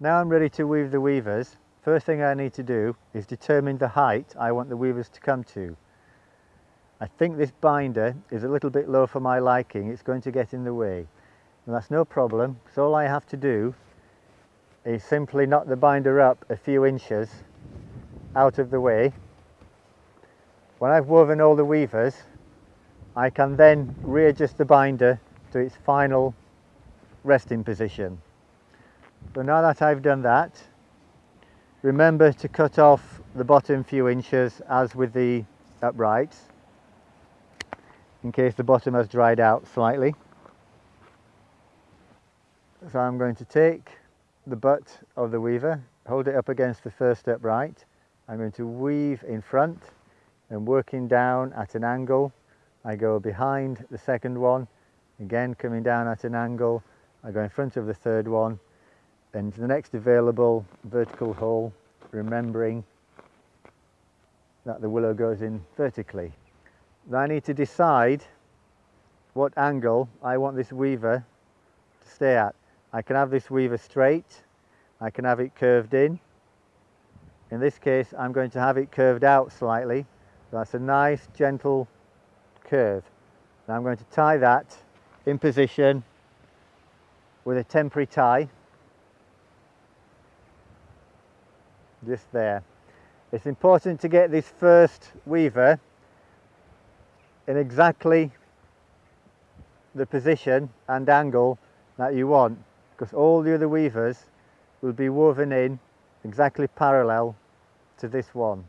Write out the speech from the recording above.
Now I'm ready to weave the weavers. First thing I need to do is determine the height I want the weavers to come to. I think this binder is a little bit low for my liking, it's going to get in the way. And that's no problem, so all I have to do is simply knock the binder up a few inches out of the way. When I've woven all the weavers, I can then readjust the binder to its final resting position. So now that I've done that, remember to cut off the bottom few inches as with the uprights in case the bottom has dried out slightly. So I'm going to take the butt of the weaver, hold it up against the first upright. I'm going to weave in front and working down at an angle. I go behind the second one, again coming down at an angle. I go in front of the third one and the next available vertical hole, remembering that the willow goes in vertically. Now I need to decide what angle I want this weaver to stay at. I can have this weaver straight, I can have it curved in. In this case I'm going to have it curved out slightly. That's a nice gentle curve. Now I'm going to tie that in position with a temporary tie just there. It's important to get this first weaver in exactly the position and angle that you want because all the other weavers will be woven in exactly parallel to this one.